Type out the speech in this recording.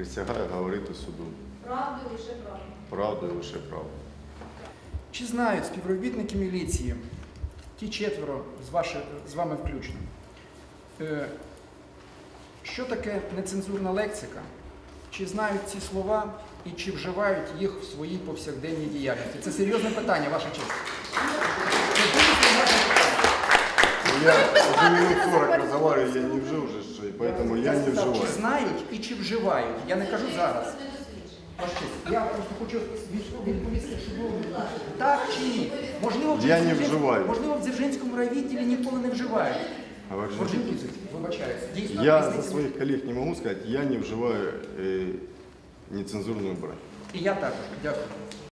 Присягаю говорити суду Правду і лише правду. правду і лише правду. Чи знають співробітники міліції, ті четверо з, ваші, з вами включно, е, що таке нецензурна лексика? Чи знають ці слова і чи вживають їх в своїй повсякденній діяльності? Це серйозне питання, ваша честь. Я уже минут 40 разговариваю, я не вжив уже, поэтому я не сказав, Чи знають і чи вживають? Я не кажу зараз. Я просто хочу від- відповісти, що було так чи ні. Можливо, в Я не вживаю. Можливо, в Дзержинському райвідділі ніколи не вживають. Дійсно, Я за своїх колег не могу сказать, я не вживаю э, нецензурную брань. І я також. Дякую.